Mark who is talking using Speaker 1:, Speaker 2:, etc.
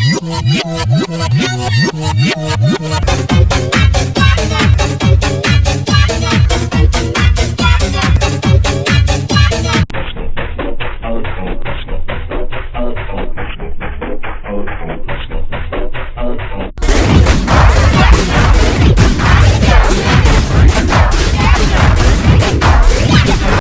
Speaker 1: Mi, mi, no, mi,